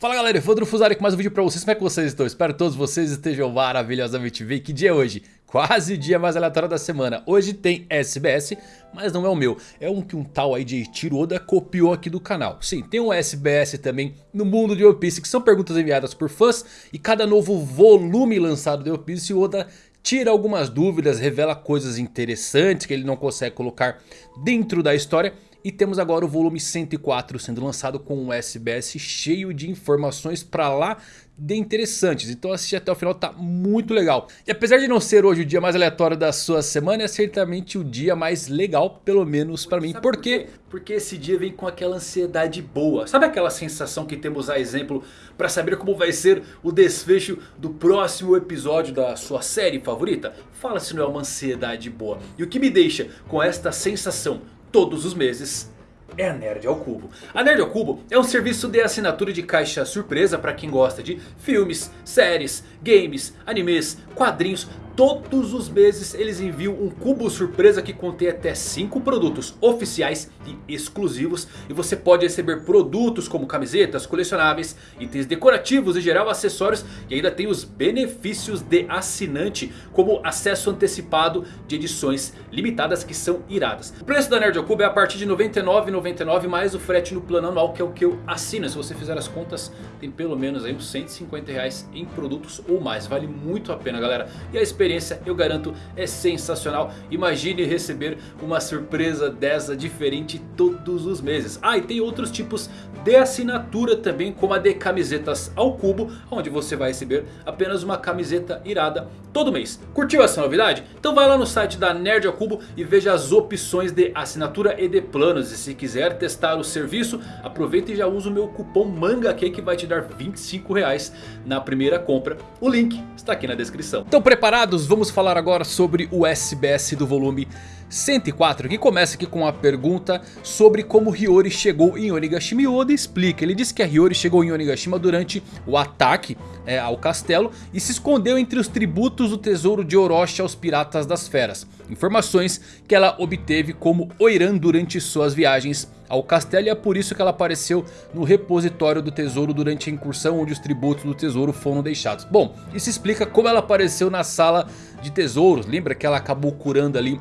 Fala galera, Evandro Fusari com mais um vídeo pra vocês, como é que vocês estão? Espero que todos vocês estejam maravilhosamente bem, que dia é hoje? Quase dia mais aleatório da semana, hoje tem SBS, mas não é o meu, é um que um tal aí de Tiroda copiou aqui do canal. Sim, tem um SBS também no mundo de One Piece, que são perguntas enviadas por fãs E cada novo volume lançado de One Piece, o Oda tira algumas dúvidas, revela coisas interessantes que ele não consegue colocar dentro da história e temos agora o volume 104 sendo lançado com um SBS cheio de informações pra lá de interessantes. Então assistir até o final tá muito legal. E apesar de não ser hoje o dia mais aleatório da sua semana, é certamente o dia mais legal, pelo menos pra mim. Por quê? Porque esse dia vem com aquela ansiedade boa. Sabe aquela sensação que temos a exemplo pra saber como vai ser o desfecho do próximo episódio da sua série favorita? Fala se não é uma ansiedade boa. E o que me deixa com esta sensação todos os meses é a Nerd ao Cubo. A Nerd ao Cubo é um serviço de assinatura de caixa surpresa para quem gosta de filmes, séries, games, animes, quadrinhos, Todos os meses eles enviam um cubo surpresa que contém até 5 produtos oficiais e exclusivos. E você pode receber produtos como camisetas, colecionáveis, itens decorativos e geral acessórios. E ainda tem os benefícios de assinante como acesso antecipado de edições limitadas que são iradas. O preço da Nerd ao Cubo é a partir de R$ 99,99 mais o frete no plano anual que é o que eu assino. Se você fizer as contas tem pelo menos aí uns 150 reais em produtos ou mais. Vale muito a pena galera. E a experiência experiência eu garanto é sensacional. Imagine receber uma surpresa dessa diferente todos os meses. Ah e tem outros tipos de assinatura também como a de camisetas ao cubo. Onde você vai receber apenas uma camiseta irada todo mês. Curtiu essa novidade? Então vai lá no site da Nerd ao Cubo e veja as opções de assinatura e de planos. E se quiser testar o serviço, aproveita e já usa o meu cupom MANGAQ que vai te dar 25 reais na primeira compra. O link está aqui na descrição. Então preparados? Vamos falar agora sobre o SBS do volume 104 que começa aqui com a pergunta sobre como Hiyori chegou em Onigashima e Oda explica. Ele diz que a Hiyori chegou em Onigashima durante o ataque é, ao castelo e se escondeu entre os tributos do tesouro de Orochi aos piratas das feras. Informações que ela obteve como Oiran durante suas viagens ao castelo e é por isso que ela apareceu no repositório do tesouro durante a incursão onde os tributos do tesouro foram deixados. Bom, isso explica como ela apareceu na sala de tesouros, lembra que ela acabou curando ali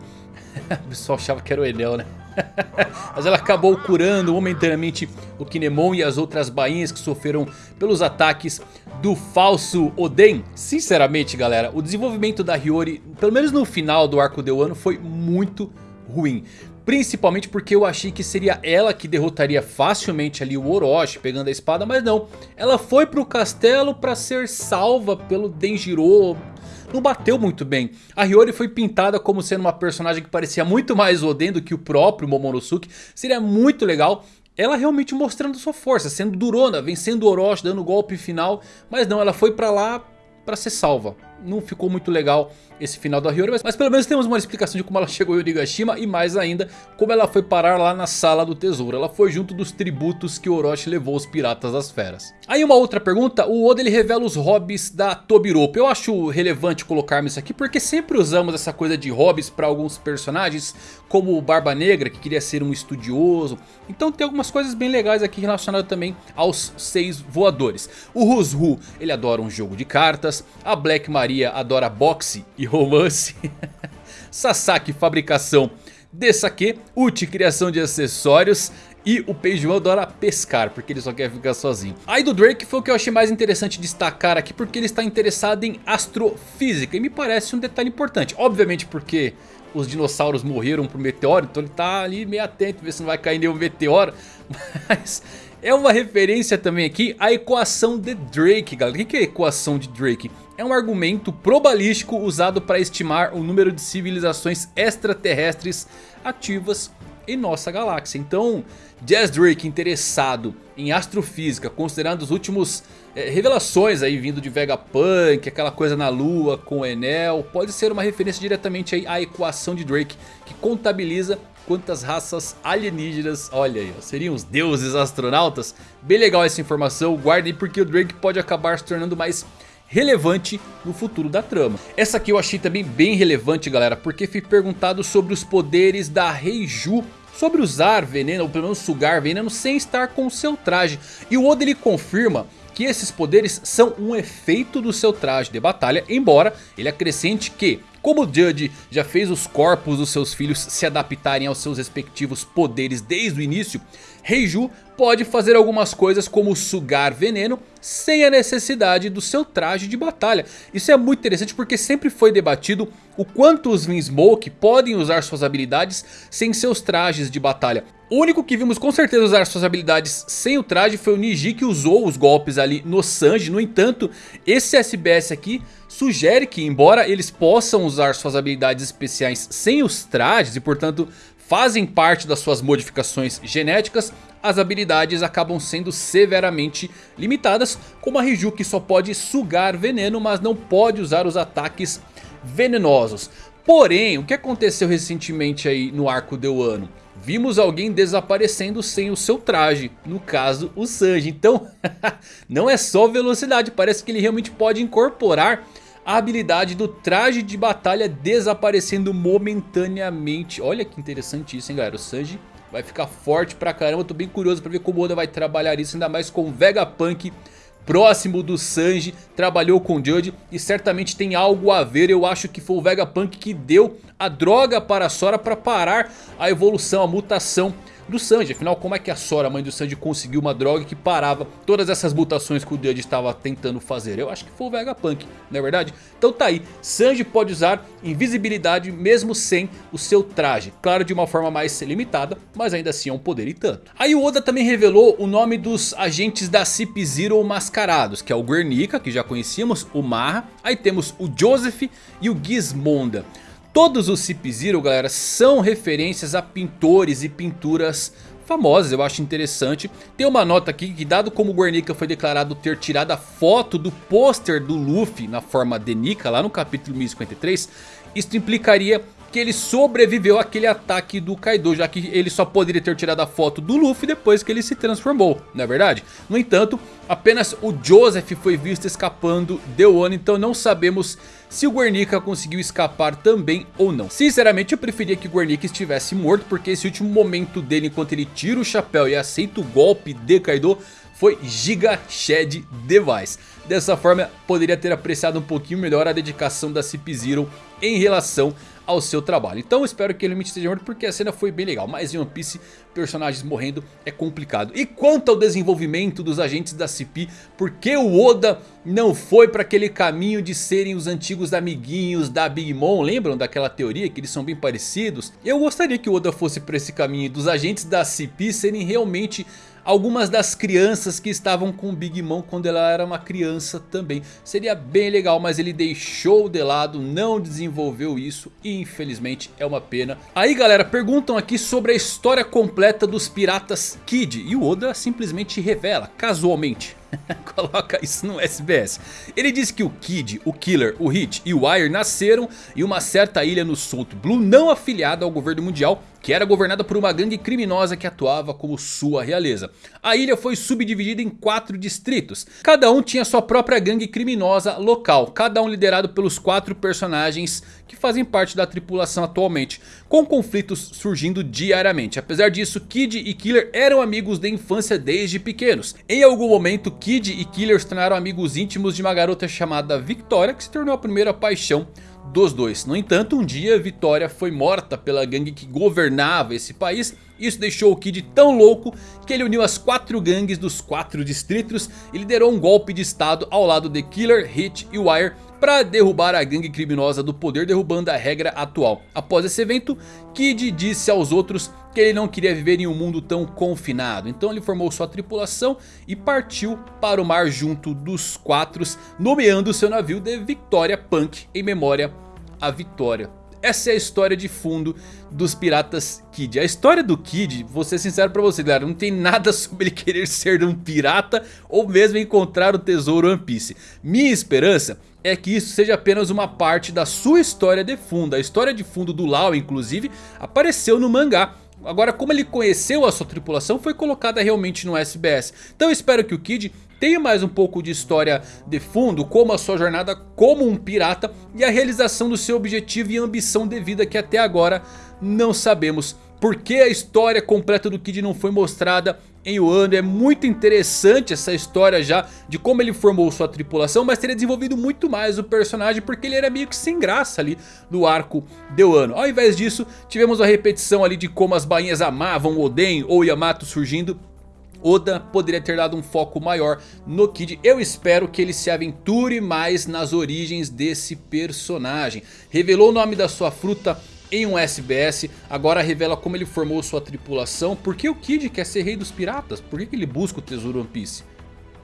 o pessoal achava que era o Enel, né? Mas ela acabou curando momentaneamente o Kinemon e as outras bainhas que sofreram pelos ataques do falso Oden. Sinceramente galera, o desenvolvimento da Hiyori, pelo menos no final do arco de Wano, foi muito ruim. Principalmente porque eu achei que seria ela que derrotaria facilmente ali o Orochi pegando a espada, mas não. Ela foi pro castelo para ser salva pelo Denjiro não bateu muito bem. A Hiyori foi pintada como sendo uma personagem que parecia muito mais Oden do que o próprio Momonosuke. Seria muito legal ela realmente mostrando sua força, sendo durona, vencendo Orochi, dando o golpe final. Mas não, ela foi pra lá pra ser salva. Não ficou muito legal esse final da Hiyori, mas, mas, pelo menos temos uma explicação de como ela chegou em Onigashima e mais ainda como ela foi parar lá na sala do tesouro. Ela foi junto dos tributos que Orochi levou aos piratas das feras. Aí uma outra pergunta, o Oda ele revela os hobbies da Tobiropo. Eu acho relevante colocarmos isso aqui porque sempre usamos essa coisa de hobbies para alguns personagens, como o Barba Negra que queria ser um estudioso. Então tem algumas coisas bem legais aqui relacionadas também aos seis voadores. O Ruzhu ele adora um jogo de cartas, a Black Maria adora boxe e romance. Sasaki, fabricação de saque. Uchi, criação de acessórios. E o Peijuan adora pescar, porque ele só quer ficar sozinho. Aí do Drake foi o que eu achei mais interessante destacar aqui, porque ele está interessado em astrofísica. E me parece um detalhe importante. Obviamente porque os dinossauros morreram por meteoro, então ele está ali meio atento, ver se não vai cair nenhum meteoro. Mas é uma referência também aqui à equação de Drake, galera. O que é a equação de Drake? é um argumento probabilístico usado para estimar o número de civilizações extraterrestres ativas em nossa galáxia. Então, Jazz Drake interessado em astrofísica, considerando os últimos é, revelações aí vindo de Vegapunk, aquela coisa na lua com Enel, pode ser uma referência diretamente aí à equação de Drake, que contabiliza quantas raças alienígenas, olha aí, seriam os deuses astronautas. Bem legal essa informação, guardem porque o Drake pode acabar se tornando mais relevante no futuro da trama. Essa aqui eu achei também bem relevante galera, porque fui perguntado sobre os poderes da Reiju sobre usar veneno, ou pelo menos sugar veneno sem estar com seu traje. E o Oda ele confirma que esses poderes são um efeito do seu traje de batalha, embora ele acrescente que como Judge já fez os corpos dos seus filhos se adaptarem aos seus respectivos poderes desde o início, Reiju pode fazer algumas coisas como sugar veneno sem a necessidade do seu traje de batalha. Isso é muito interessante porque sempre foi debatido o quanto os Vinsmoke podem usar suas habilidades sem seus trajes de batalha. O único que vimos com certeza usar suas habilidades sem o traje foi o Niji que usou os golpes ali no Sanji. No entanto, esse SBS aqui sugere que embora eles possam usar suas habilidades especiais sem os trajes e portanto fazem parte das suas modificações genéticas, as habilidades acabam sendo severamente limitadas, como a Riju que só pode sugar veneno, mas não pode usar os ataques venenosos. Porém, o que aconteceu recentemente aí no arco de Wano? Vimos alguém desaparecendo sem o seu traje, no caso o Sanji. Então, não é só velocidade, parece que ele realmente pode incorporar a habilidade do traje de batalha desaparecendo momentaneamente. Olha que interessante isso, hein, galera. O Sanji vai ficar forte pra caramba. Tô bem curioso pra ver como o Oda vai trabalhar isso, ainda mais com o Vegapunk próximo do Sanji, trabalhou com Judge e certamente tem algo a ver. Eu acho que foi o Vegapunk que deu a droga para a Sora para parar a evolução, a mutação do Sanji. Afinal, como é que a Sora, mãe do Sanji, conseguiu uma droga que parava todas essas mutações que o Judge estava tentando fazer? Eu acho que foi o Vegapunk, não é verdade? Então tá aí, Sanji pode usar invisibilidade mesmo sem o seu traje. Claro, de uma forma mais limitada, mas ainda assim é um poder e tanto. Aí o Oda também revelou o nome dos agentes da Cip Zero mascarados, que é o Guernica, que já conhecíamos, o Marra, aí temos o Joseph e o Gizmonda. Todos os Cip Zero, galera, são referências a pintores e pinturas famosas, eu acho interessante. Tem uma nota aqui que dado como Guernica foi declarado ter tirado a foto do pôster do Luffy na forma de Nika lá no capítulo 1053, isso implicaria que ele sobreviveu àquele ataque do Kaido, já que ele só poderia ter tirado a foto do Luffy depois que ele se transformou, não é verdade? No entanto, apenas o Joseph foi visto escapando de Wano, então não sabemos se o Guernica conseguiu escapar também ou não. Sinceramente eu preferia que o Guernica estivesse morto, porque esse último momento dele enquanto ele tira o chapéu e aceita o golpe de Kaido foi Giga Shed Device. Dessa forma poderia ter apreciado um pouquinho melhor a dedicação da Cip Zero em relação ao seu trabalho. Então espero que ele me esteja morto porque a cena foi bem legal. Mas em One Piece, personagens morrendo é complicado. E quanto ao desenvolvimento dos agentes da CP, por que o Oda não foi para aquele caminho de serem os antigos amiguinhos da Big Mom? Lembram daquela teoria que eles são bem parecidos? Eu gostaria que o Oda fosse para esse caminho dos agentes da CP serem realmente algumas das crianças que estavam com Big Mom quando ela era uma criança também. Seria bem legal, mas ele deixou de lado, não desenvolveu isso e infelizmente é uma pena. Aí galera, perguntam aqui sobre a história completa dos piratas Kid e o Oda simplesmente revela, casualmente. Coloca isso no SBS. Ele diz que o Kid, o Killer, o Hit e o Wire nasceram em uma certa ilha no Salt Blue não afiliada ao governo mundial que era governada por uma gangue criminosa que atuava como sua realeza. A ilha foi subdividida em quatro distritos. Cada um tinha sua própria gangue criminosa local. Cada um liderado pelos quatro personagens que fazem parte da tripulação atualmente. Com conflitos surgindo diariamente. Apesar disso, Kid e Killer eram amigos de infância desde pequenos. Em algum momento, Kid e Killer se tornaram amigos íntimos de uma garota chamada Victoria. Que se tornou a primeira paixão dos dois. No entanto, um dia Vitória foi morta pela gangue que governava esse país. Isso deixou o Kid tão louco que ele uniu as quatro gangues dos quatro distritos e liderou um golpe de estado ao lado de Killer, Hit e Wire para derrubar a gangue criminosa do poder derrubando a regra atual. Após esse evento, Kid disse aos outros que ele não queria viver em um mundo tão confinado. Então ele formou sua tripulação e partiu para o mar junto dos quatro, nomeando seu navio de Victoria Punk em memória a Vitória. Essa é a história de fundo dos piratas Kid. A história do Kid, vou ser sincero pra você galera, não tem nada sobre ele querer ser um pirata ou mesmo encontrar o tesouro One Piece. Minha esperança é que isso seja apenas uma parte da sua história de fundo. A história de fundo do Lau, inclusive, apareceu no mangá. Agora, como ele conheceu a sua tripulação, foi colocada realmente no SBS. Então espero que o Kid tenha mais um pouco de história de fundo, como a sua jornada como um pirata e a realização do seu objetivo e ambição de vida que até agora não sabemos Por que a história completa do Kid não foi mostrada em Wano? É muito interessante essa história já de como ele formou sua tripulação. Mas teria desenvolvido muito mais o personagem porque ele era meio que sem graça ali no arco de Wano. Ao invés disso tivemos a repetição ali de como as bainhas amavam Oden ou Yamato surgindo. Oda poderia ter dado um foco maior no Kid. Eu espero que ele se aventure mais nas origens desse personagem. Revelou o nome da sua fruta em um SBS. Agora revela como ele formou sua tripulação. Por que o Kid quer ser rei dos piratas? Por que ele busca o tesouro One Piece?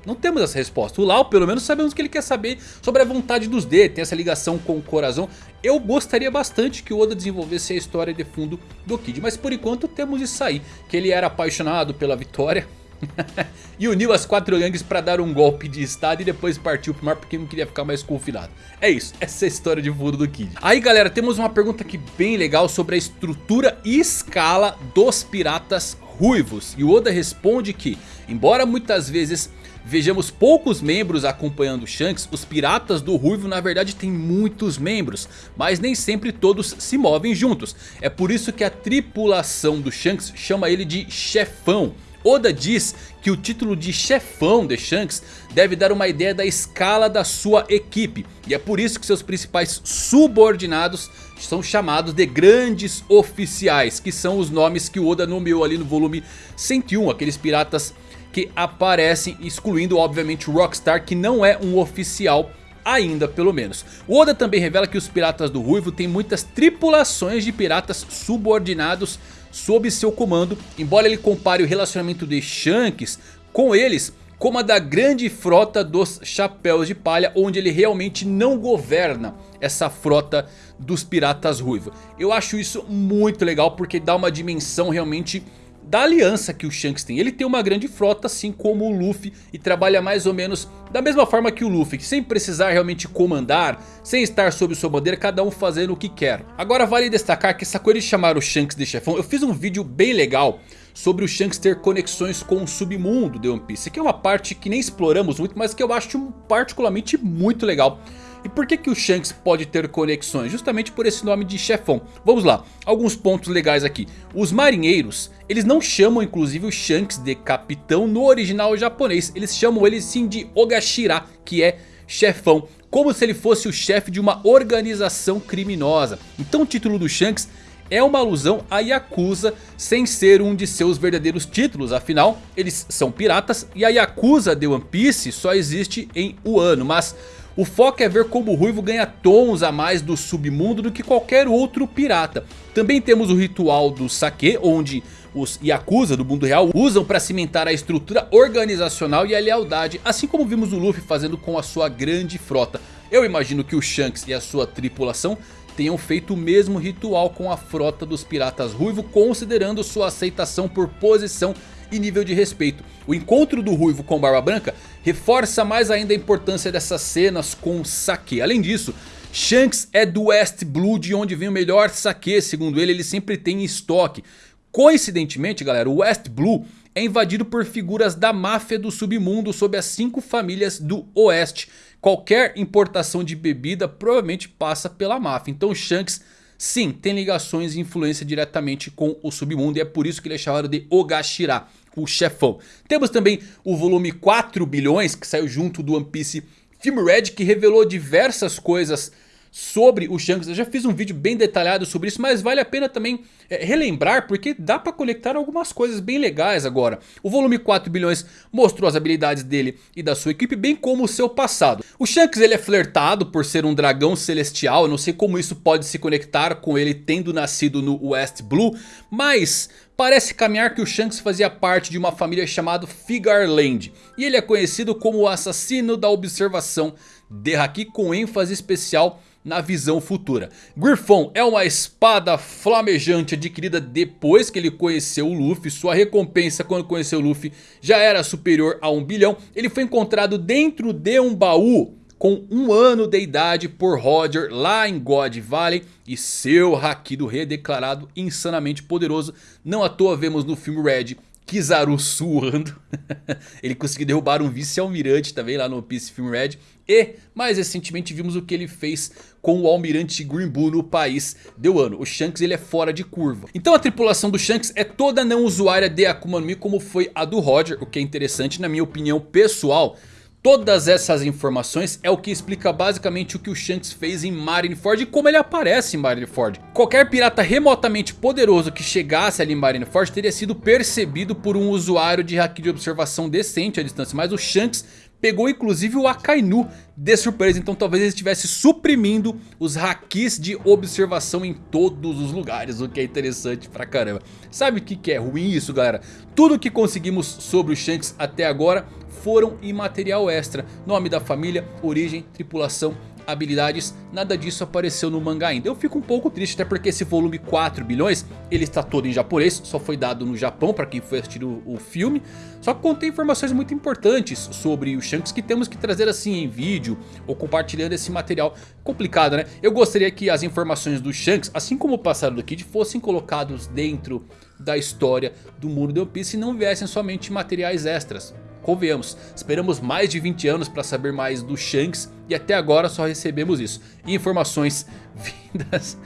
Não temos essa resposta. O Lau pelo menos sabemos que ele quer saber sobre a vontade dos D. Tem essa ligação com o coração. Eu gostaria bastante que o Oda desenvolvesse a história de fundo do Kid. Mas por enquanto temos isso aí. Que ele era apaixonado pela vitória. e uniu as quatro gangues para dar um golpe de estado e depois partiu pro mar porque não queria ficar mais confinado. É isso, essa é a história de fundo do Kid. Aí galera, temos uma pergunta aqui bem legal sobre a estrutura e escala dos piratas ruivos. E o Oda responde que, embora muitas vezes vejamos poucos membros acompanhando Shanks, os piratas do Ruivo na verdade têm muitos membros, mas nem sempre todos se movem juntos. É por isso que a tripulação do Shanks chama ele de chefão. Oda diz que o título de chefão de Shanks deve dar uma ideia da escala da sua equipe. E é por isso que seus principais subordinados são chamados de grandes oficiais. Que são os nomes que Oda nomeou ali no volume 101. Aqueles piratas que aparecem excluindo obviamente Rockstar que não é um oficial ainda pelo menos. O Oda também revela que os piratas do Ruivo têm muitas tripulações de piratas subordinados sob seu comando, embora ele compare o relacionamento de Shanks com eles como a da grande frota dos Chapéus de Palha, onde ele realmente não governa essa frota dos Piratas Ruivos. Eu acho isso muito legal porque dá uma dimensão realmente da aliança que o Shanks tem. Ele tem uma grande frota assim como o Luffy e trabalha mais ou menos da mesma forma que o Luffy. Sem precisar realmente comandar, sem estar sob sua bandeira, cada um fazendo o que quer. Agora vale destacar que essa coisa de chamar o Shanks de chefão, eu fiz um vídeo bem legal sobre o Shanks ter conexões com o submundo de One Piece. Que é uma parte que nem exploramos muito, mas que eu acho particularmente muito legal. E por que, que o Shanks pode ter conexões? Justamente por esse nome de chefão. Vamos lá, alguns pontos legais aqui. Os marinheiros, eles não chamam inclusive o Shanks de capitão no original japonês. Eles chamam ele sim de Ogashira, que é chefão. Como se ele fosse o chefe de uma organização criminosa. Então o título do Shanks é uma alusão a Yakuza sem ser um de seus verdadeiros títulos. Afinal, eles são piratas e a Yakuza de One Piece só existe em Wano. Mas o foco é ver como o Ruivo ganha tons a mais do submundo do que qualquer outro pirata. Também temos o ritual do Sake, onde os Yakuza do mundo real usam para cimentar a estrutura organizacional e a lealdade, assim como vimos o Luffy fazendo com a sua grande frota. Eu imagino que o Shanks e a sua tripulação tenham feito o mesmo ritual com a frota dos piratas ruivo, considerando sua aceitação por posição e nível de respeito. O encontro do Ruivo com Barba Branca reforça mais ainda a importância dessas cenas com Sake. Além disso, Shanks é do West Blue de onde vem o melhor Sake, segundo ele, ele sempre tem em estoque. Coincidentemente galera, o West Blue é invadido por figuras da máfia do submundo sob as cinco famílias do oeste. Qualquer importação de bebida provavelmente passa pela máfia, então Shanks sim tem ligações e influência diretamente com o submundo e é por isso que ele é chamado de Ogashira o chefão. Temos também o volume 4 bilhões que saiu junto do One Piece Film Red que revelou diversas coisas sobre o Shanks. Eu já fiz um vídeo bem detalhado sobre isso, mas vale a pena também é, relembrar porque dá para conectar algumas coisas bem legais agora. O volume 4 bilhões mostrou as habilidades dele e da sua equipe, bem como o seu passado. O Shanks ele é flertado por ser um dragão celestial, eu não sei como isso pode se conectar com ele tendo nascido no West Blue, mas... Parece caminhar que o Shanks fazia parte de uma família chamada Figarland. E ele é conhecido como o assassino da observação de Haki com ênfase especial na visão futura. Griffon é uma espada flamejante adquirida depois que ele conheceu o Luffy. Sua recompensa quando conheceu o Luffy já era superior a um bilhão. Ele foi encontrado dentro de um baú com um ano de idade por Roger lá em God Valley. E seu Haki do Rei é declarado insanamente poderoso. Não à toa vemos no filme Red Kizaru suando. ele conseguiu derrubar um vice-almirante também lá no Piece Film Red. E mais recentemente vimos o que ele fez com o almirante Green Bull no país de Wano. O Shanks ele é fora de curva. Então a tripulação do Shanks é toda não usuária de Akuma no Mi como foi a do Roger. O que é interessante na minha opinião pessoal. Todas essas informações é o que explica basicamente o que o Shanks fez em Marineford e como ele aparece em Marineford. Qualquer pirata remotamente poderoso que chegasse ali em Marineford teria sido percebido por um usuário de haki de observação decente à distância. Mas o Shanks pegou inclusive o Akainu de surpresa. Então talvez ele estivesse suprimindo os hakis de observação em todos os lugares. O que é interessante pra caramba. Sabe o que, é ruim isso galera? Tudo que conseguimos sobre o Shanks até agora foram em material extra. Nome da família, origem, tripulação habilidades, nada disso apareceu no mangá ainda. Eu fico um pouco triste até porque esse volume 4 bilhões, ele está todo em japonês, só foi dado no Japão para quem foi assistir o, o, filme. Só que contém informações muito importantes sobre o Shanks que temos que trazer assim em vídeo ou compartilhando esse material complicado né. Eu gostaria que as informações do Shanks, assim como o passado do Kid, fossem colocados dentro da história do mundo de One Piece e não viessem somente materiais extras. Convenhamos, esperamos mais de 20 anos para saber mais do Shanks e até agora só recebemos isso. Informações vindas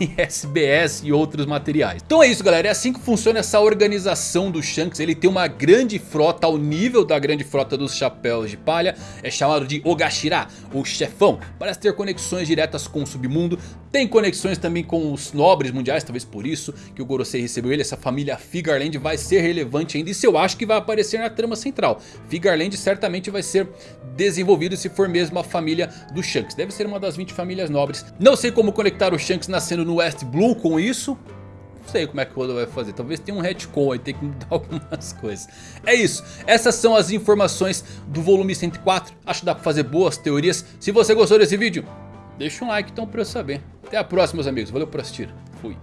em SBS e outros materiais. Então é isso galera, é assim que funciona essa organização do Shanks. Ele tem uma grande frota ao nível da grande frota dos Chapéus de Palha. É chamado de Ogashira, o chefão. Parece ter conexões diretas com o submundo. Tem conexões também com os nobres mundiais, talvez por isso que o Gorosei recebeu ele. Essa família Figarland vai ser relevante ainda. Isso eu acho que vai aparecer na trama central. Figarland certamente vai ser desenvolvido se for mesmo a família do Shanks. Deve ser uma das 20 famílias nobres. Não sei como conectar o Shanks nascendo no West Blue com isso. Não sei como é que o Oda vai fazer. Talvez tenha um retcon aí, tem que mudar algumas coisas. É isso. Essas são as informações do volume 104. Acho que dá pra fazer boas teorias. Se você gostou desse vídeo, deixa um like então pra eu saber. Até a próxima meus amigos. Valeu por assistir. Fui.